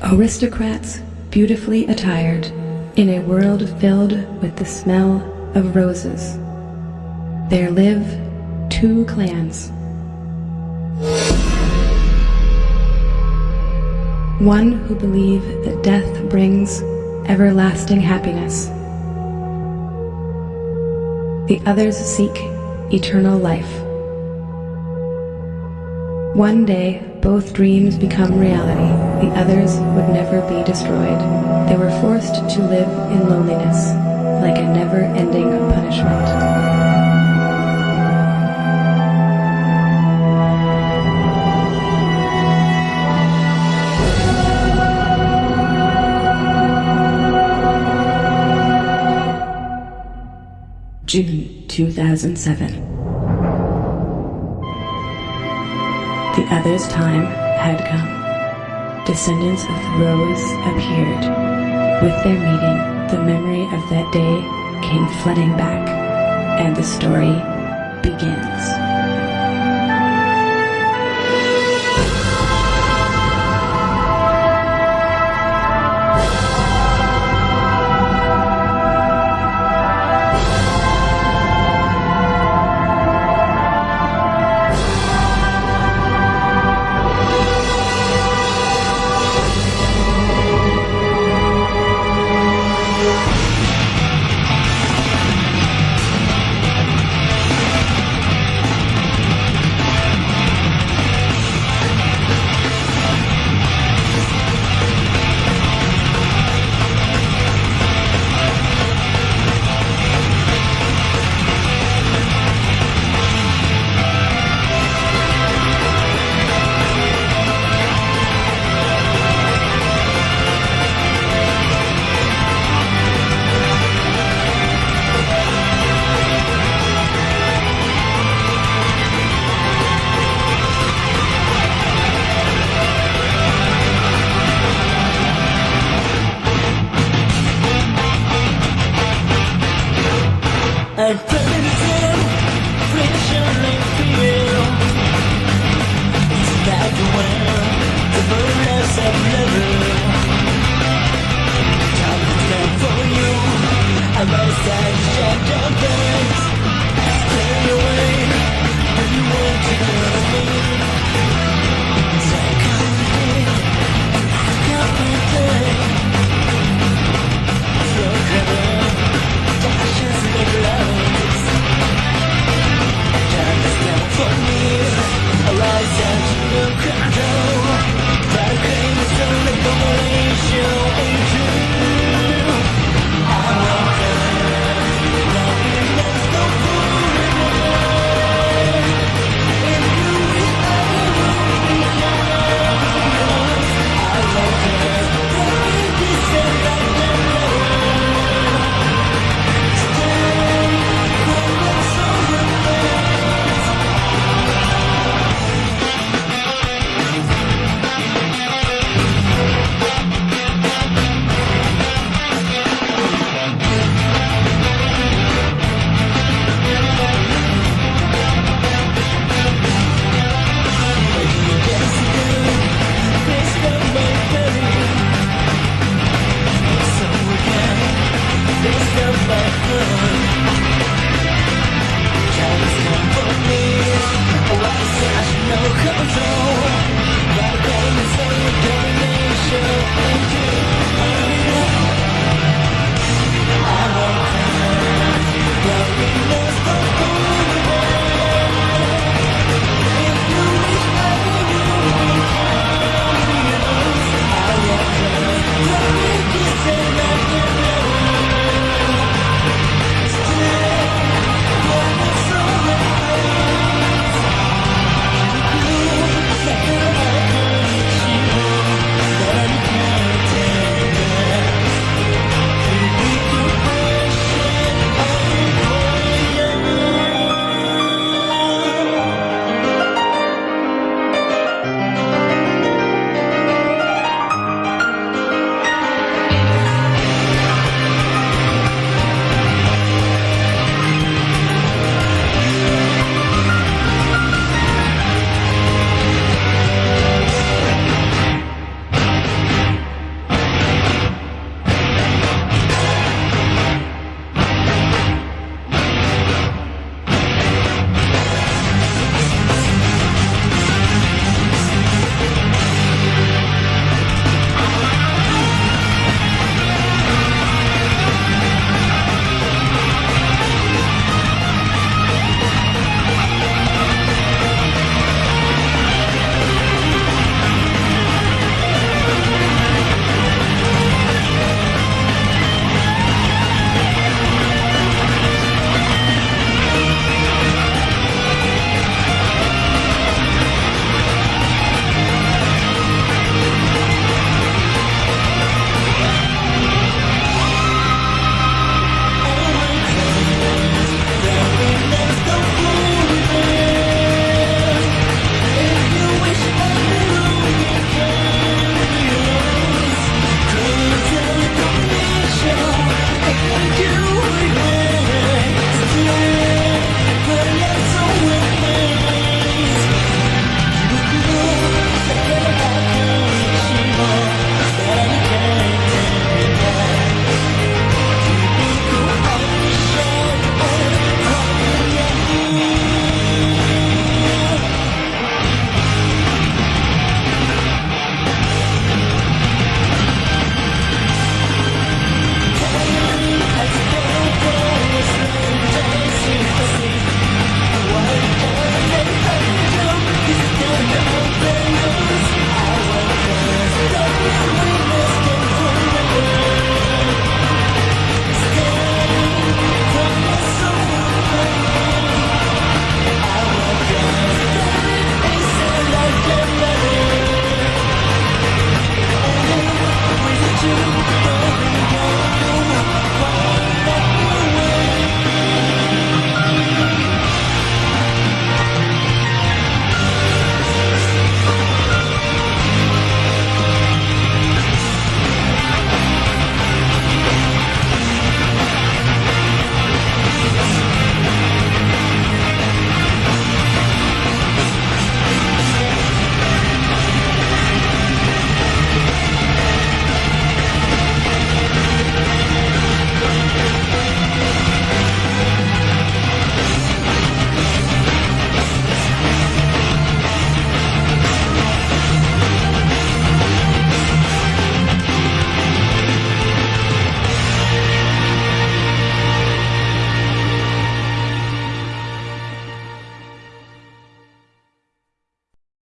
Aristocrats beautifully attired in a world filled with the smell of roses. There live two clans. One who believe that death brings everlasting happiness. The others seek eternal life. One day, both dreams become reality. The others would never be destroyed. They were forced to live in loneliness, like a never-ending punishment. June 2007. The other's time had come. Descendants of rose appeared. With their meeting, the memory of that day came flooding back, and the story begins.